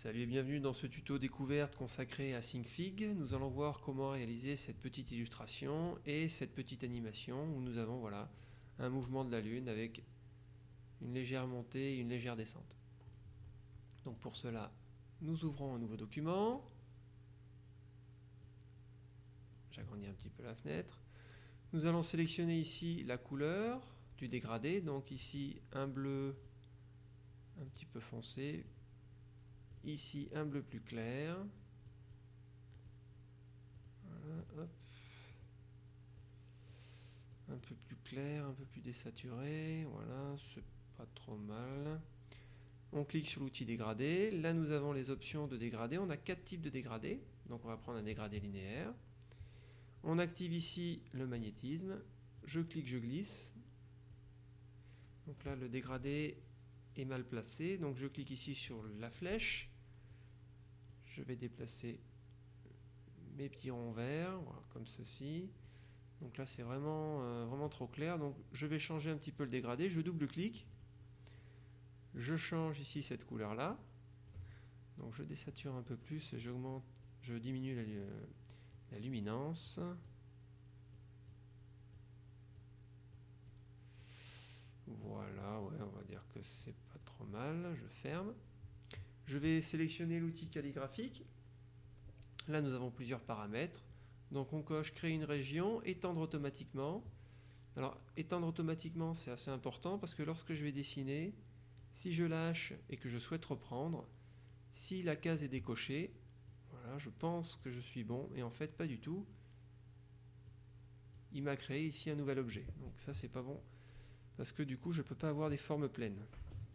Salut et bienvenue dans ce tuto découverte consacré à SyncFig. Nous allons voir comment réaliser cette petite illustration et cette petite animation où nous avons voilà, un mouvement de la Lune avec une légère montée et une légère descente. Donc pour cela, nous ouvrons un nouveau document. J'agrandis un petit peu la fenêtre. Nous allons sélectionner ici la couleur du dégradé. Donc ici un bleu un petit peu foncé, Ici, un bleu plus clair. Un peu plus clair, un peu plus désaturé. Voilà, c'est pas trop mal. On clique sur l'outil dégradé. Là, nous avons les options de dégradé. On a quatre types de dégradé. Donc, on va prendre un dégradé linéaire. On active ici le magnétisme. Je clique, je glisse. Donc là, le dégradé mal placé. Donc, je clique ici sur la flèche je vais déplacer mes petits ronds verts, comme ceci. Donc là, c'est vraiment, euh, vraiment trop clair. Donc je vais changer un petit peu le dégradé. Je double-clique. Je change ici cette couleur-là. Donc je désature un peu plus et j'augmente, je diminue la, la luminance. Voilà, ouais, on va dire c'est pas trop mal. Je ferme. Je vais sélectionner l'outil calligraphique. Là, nous avons plusieurs paramètres. Donc, on coche créer une région, étendre automatiquement. Alors, étendre automatiquement, c'est assez important parce que lorsque je vais dessiner, si je lâche et que je souhaite reprendre, si la case est décochée, voilà, je pense que je suis bon et en fait, pas du tout. Il m'a créé ici un nouvel objet. Donc, ça, c'est pas bon parce que du coup, je ne peux pas avoir des formes pleines.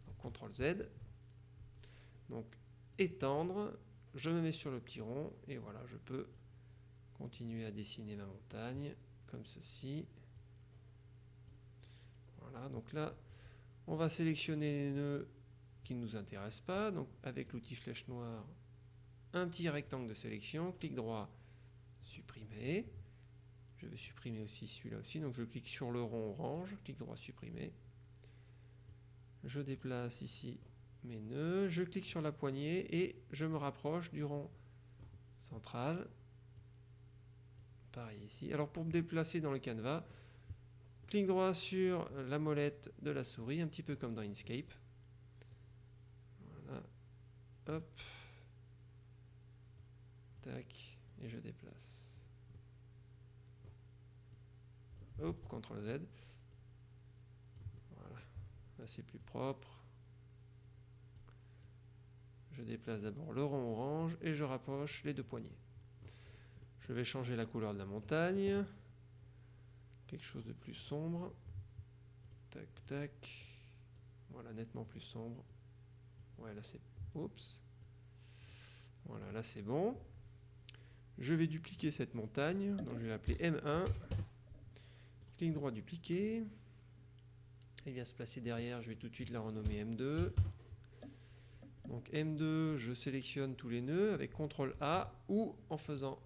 Donc, CTRL Z, donc étendre, je me mets sur le petit rond et voilà, je peux continuer à dessiner ma montagne comme ceci. Voilà, donc là, on va sélectionner les nœuds qui ne nous intéressent pas. Donc avec l'outil flèche noire, un petit rectangle de sélection, clic droit, supprimer. Je vais supprimer aussi celui-là aussi, donc je clique sur le rond orange, clic droit, supprimer. Je déplace ici mes nœuds, je clique sur la poignée et je me rapproche du rond central. Pareil ici. Alors pour me déplacer dans le canevas, clic droit sur la molette de la souris, un petit peu comme dans Inkscape. Hop. Tac. Et je déplace. CTRL Z. Voilà. Là c'est plus propre. Je déplace d'abord le rond orange et je rapproche les deux poignées. Je vais changer la couleur de la montagne. Quelque chose de plus sombre. Tac, tac. Voilà, nettement plus sombre. Ouais, là c'est... Oups. Voilà, là c'est bon. Je vais dupliquer cette montagne. Donc je vais l'appeler M1. Clic droit, dupliquer. Elle vient se placer derrière. Je vais tout de suite la renommer M2. Donc M2, je sélectionne tous les nœuds avec CTRL A ou en faisant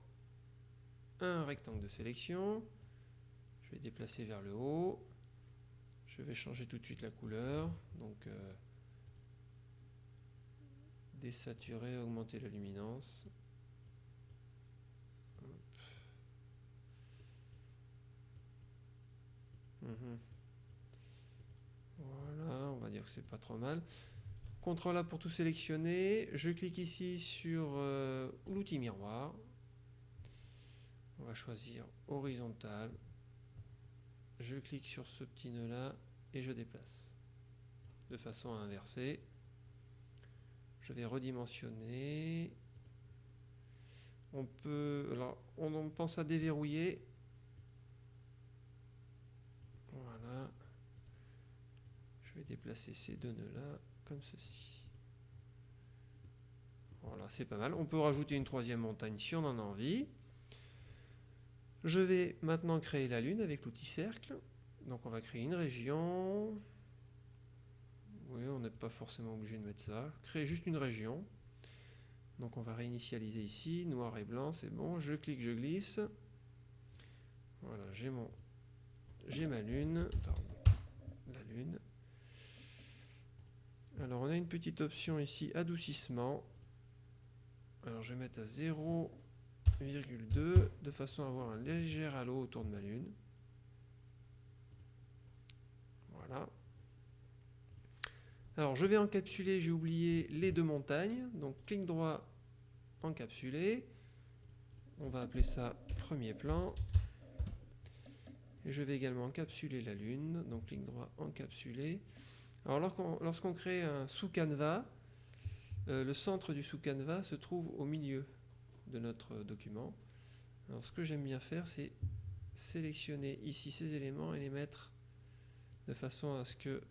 un rectangle de sélection. Je vais déplacer vers le haut. Je vais changer tout de suite la couleur. Donc euh, désaturer, augmenter la luminance. Voilà, on va dire que c'est pas trop mal. CTRL A pour tout sélectionner. Je clique ici sur euh, l'outil miroir. On va choisir horizontal. Je clique sur ce petit nœud là et je déplace de façon à inverser. Je vais redimensionner. On peut, alors on pense à déverrouiller. Voilà. Je vais déplacer ces deux nœuds là comme ceci. Voilà, c'est pas mal. On peut rajouter une troisième montagne si on en a envie. Je vais maintenant créer la Lune avec l'outil cercle. Donc on va créer une région. Oui, on n'est pas forcément obligé de mettre ça. Créer juste une région. Donc on va réinitialiser ici, noir et blanc, c'est bon. Je clique, je glisse. Voilà, j'ai mon, j'ai ma lune, pardon, la lune. Alors on a une petite option ici, adoucissement. Alors je vais mettre à 0,2 de façon à avoir un léger halo autour de ma lune. Voilà. Alors je vais encapsuler, j'ai oublié les deux montagnes. Donc clic droit, encapsuler. On va appeler ça premier plan. Et je vais également encapsuler la lune. Donc clic droit, encapsuler. Alors lorsqu'on crée un sous-canevas, euh, le centre du sous-canevas se trouve au milieu de notre document. Alors ce que j'aime bien faire, c'est sélectionner ici ces éléments et les mettre de façon à ce que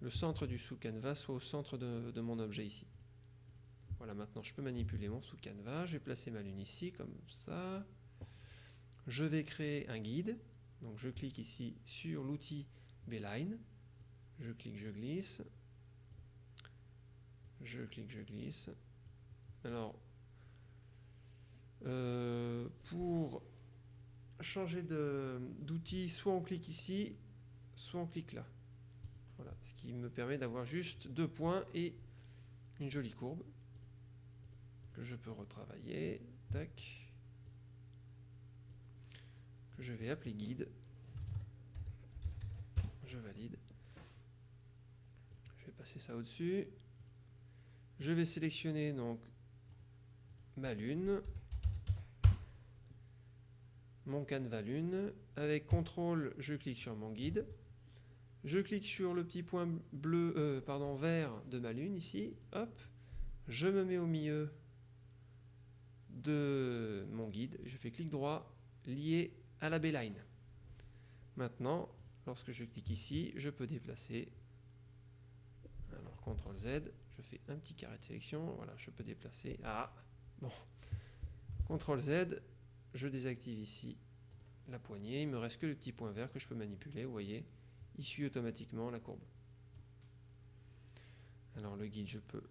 le centre du sous-canevas soit au centre de, mon objet ici. Voilà, maintenant je peux manipuler mon sous-canevas. Je vais placer ma lune ici, comme ça. Je vais créer un guide. Donc je clique ici sur l'outil Beeline. Je clique, je glisse. Je clique, je glisse. Alors, euh, pour changer d'outil, soit on clique ici, soit on clique là. Voilà, ce qui me permet d'avoir juste deux points et une jolie courbe que je peux retravailler. Tac. Que je vais appeler guide. Je valide. Ça au-dessus. Je vais sélectionner donc ma lune, mon canevas lune. Avec CTRL, je clique sur mon guide. Je clique sur le petit point bleu, euh, pardon, vert de ma lune ici. Hop. Je me mets au milieu de mon guide. Je fais clic droit, lié à la B-line. Maintenant, lorsque je clique ici, je peux déplacer. CTRL Z, je fais un petit carré de sélection. Voilà, je peux déplacer. Ah, bon. CTRL Z, je désactive ici la poignée. Il me reste que le petit point vert que je peux manipuler, vous voyez il suit automatiquement la courbe. Alors le guide, je peux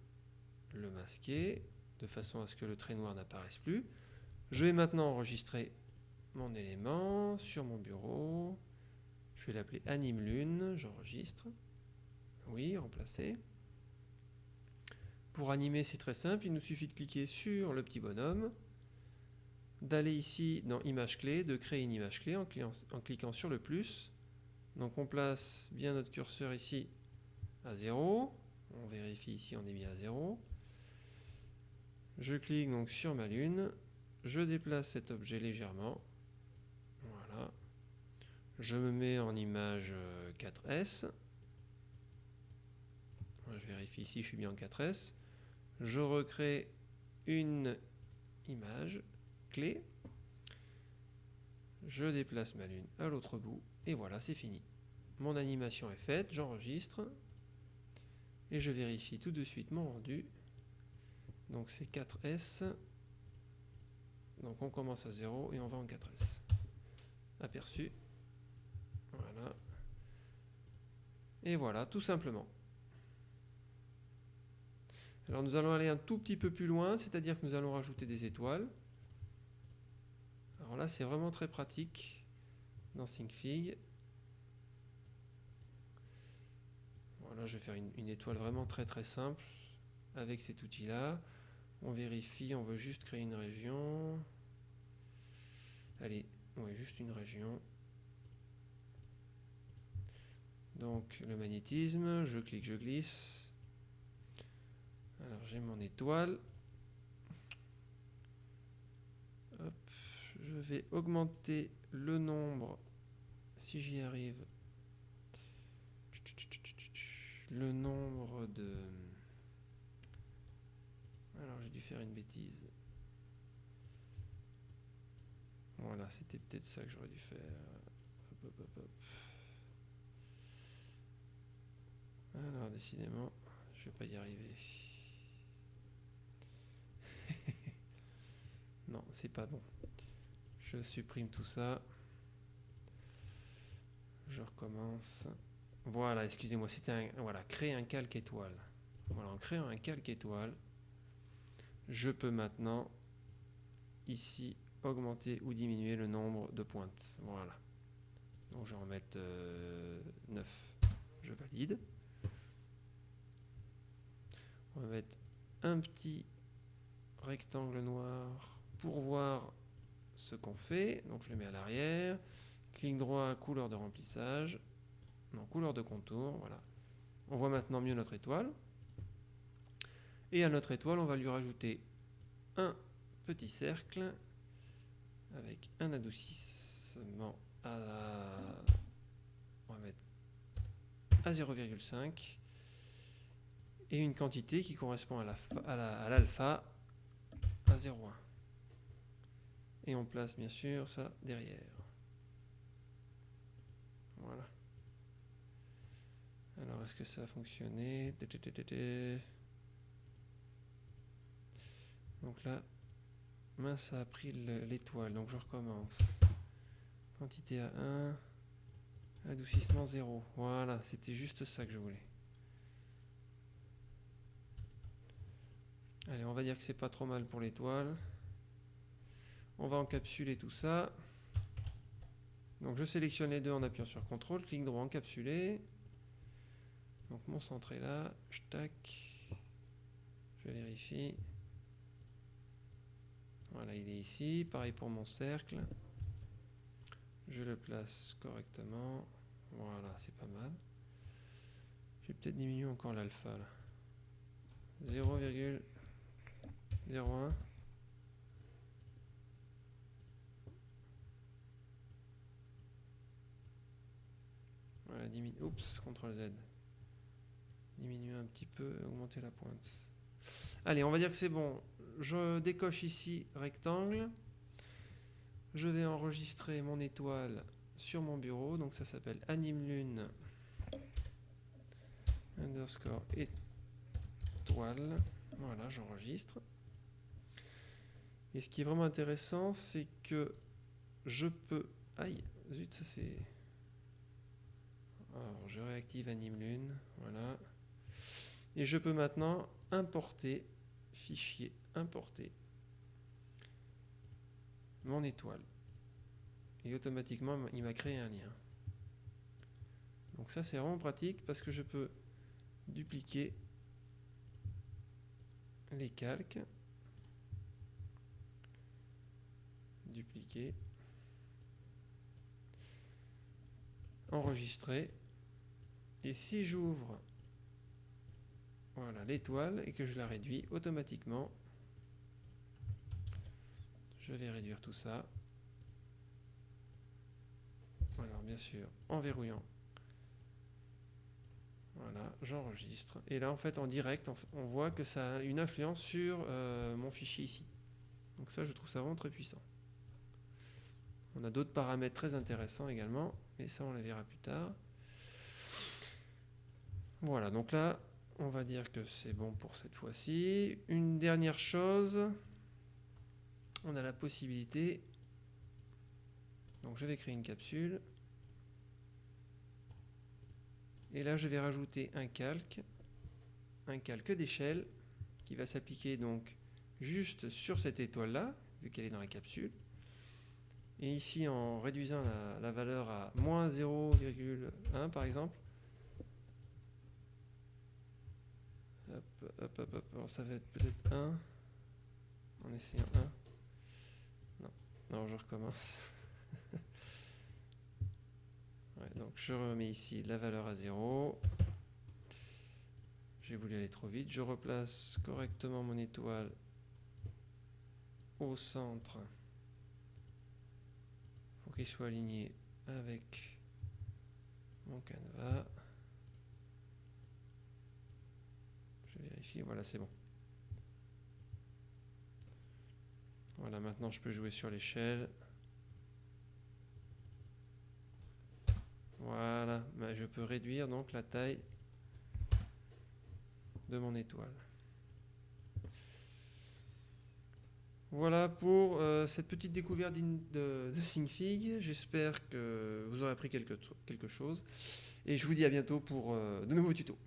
le masquer de façon à ce que le trait noir n'apparaisse plus. Je vais maintenant enregistrer mon élément sur mon bureau. Je vais l'appeler anime lune, j'enregistre. Oui, remplacer. Pour animer, c'est très simple, il nous suffit de cliquer sur le petit bonhomme, d'aller ici dans image clé, de créer une image clé en cliquant sur le plus, donc on place bien notre curseur ici à 0. On vérifie ici, on est bien à 0. Je clique donc sur ma lune. Je déplace cet objet légèrement. Voilà. Je me mets en image 4S. Euh, je vérifie ici, je suis bien en 4S. Je recrée une image clé. Je déplace ma lune à l'autre bout et voilà, c'est fini. Mon animation est faite, j'enregistre. Et je vérifie tout de suite mon rendu. Donc c'est 4S. Donc on commence à 0 et on va en 4S. Aperçu. Voilà. Et voilà, tout simplement. Alors nous allons aller un tout petit peu plus loin, c'est-à-dire que nous allons rajouter des étoiles. Alors là, c'est vraiment très pratique dans ThinkFig. Voilà, je vais faire une, étoile vraiment très très simple avec cet outil-là. On vérifie, on veut juste créer une région. Allez, ouais, juste une région. Donc le magnétisme, je clique, je glisse. Alors j'ai mon étoile. je vais augmenter le nombre, si j'y arrive, le nombre de... Alors j'ai dû faire une bêtise. Voilà, c'était peut-être ça que j'aurais dû faire. Alors décidément, je vais pas y arriver. non, c'est pas bon. Je supprime tout ça. Je recommence. Voilà, excusez-moi, c'était un... Voilà, créer un calque étoile. Voilà, en créant un calque étoile, je peux maintenant, ici, augmenter ou diminuer le nombre de pointes. Voilà. Donc je vais en mettre 9. Euh, je valide. On va mettre un petit rectangle noir pour voir ce qu'on fait. Donc je le mets à l'arrière. Clic droit, couleur de remplissage. Non, couleur de contour, voilà. On voit maintenant mieux notre étoile. Et à notre étoile, on va lui rajouter un petit cercle avec un adoucissement à, à 0,5 et une quantité qui correspond à l'alpha à, à 0,1. Et on place bien sûr ça derrière. Voilà. Alors, est-ce que ça a fonctionné? Donc là, mince, ça a pris l'étoile. Donc je recommence. Quantité à 1. Adoucissement 0. Voilà, c'était juste ça que je voulais. Allez, on va dire que c'est pas trop mal pour l'étoile. On va encapsuler tout ça. Donc je sélectionne les deux en appuyant sur CTRL, clic droit encapsuler. Donc mon centre est là, je tac, je vérifie. Voilà, il est ici. Pareil pour mon cercle. Je le place correctement. Voilà, c'est pas mal. Je vais peut-être diminuer encore l'alpha là. 0,01. Voilà. Oups, CTRL Z. Diminuer un petit peu, augmenter la pointe. Allez, on va dire que c'est bon. Je décoche ici rectangle. Je vais enregistrer mon étoile sur mon bureau. Donc ça s'appelle anime lune underscore étoile. Voilà, j'enregistre. Et ce qui est vraiment intéressant, c'est que je peux... Aïe, zut, ça c'est... Alors, je réactive anime lune. Voilà. Et je peux maintenant importer, fichier importer, mon étoile. Et automatiquement, il m'a créé un lien. Donc ça, c'est vraiment pratique parce que je peux dupliquer les calques, dupliquer, enregistrer. Et si j'ouvre voilà l'étoile et que je la réduis automatiquement. Je vais réduire tout ça. Alors bien sûr, en verrouillant. Voilà, j'enregistre. Et là, en fait, en direct, on voit que ça a une influence sur euh, mon fichier ici. Donc ça, je trouve ça vraiment très puissant. On a d'autres paramètres très intéressants également, mais ça, on les verra plus tard. Voilà, donc là, on va dire que c'est bon pour cette fois-ci. Une dernière chose, on a la possibilité, donc je vais créer une capsule, et là je vais rajouter un calque, un calque d'échelle, qui va s'appliquer donc juste sur cette étoile-là, vu qu'elle est dans la capsule. Et ici, en réduisant la, valeur à moins 0,1 par exemple, Hop, hop, hop, Alors ça va être peut-être 1. En essayant 1. Non, non, je recommence. donc je remets ici la valeur à 0. J'ai voulu aller trop vite. Je replace correctement mon étoile au centre qu'il soit aligné avec mon canevas. voilà, c'est bon. Voilà, maintenant je peux jouer sur l'échelle. Voilà, ben, je peux réduire donc la taille de mon étoile. Voilà pour euh, cette petite découverte de, de SyncFig. J'espère que vous aurez appris quelque, quelque, chose. Et je vous dis à bientôt pour euh, de nouveaux tutos.